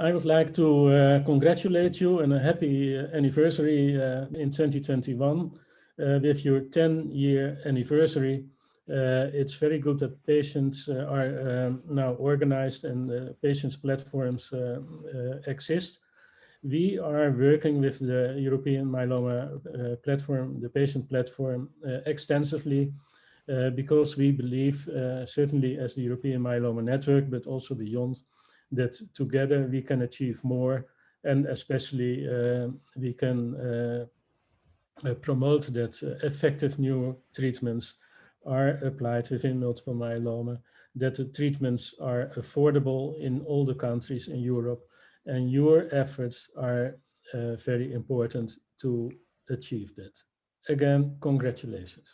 I would like to uh, congratulate you and a happy uh, anniversary uh, in 2021 uh, with your 10 year anniversary. Uh, it's very good that patients uh, are um, now organized and patients platforms exist. We are working with the European Myeloma platform, the patient platform, extensively because we believe, certainly as the European Myeloma Network, but also beyond, that together we can achieve more and especially uh, we can uh, uh promote that uh, effective new treatments are applied within multiple myeloma, that the treatments are affordable in all the countries in Europe and your efforts are very important to achieve that. Again, congratulations.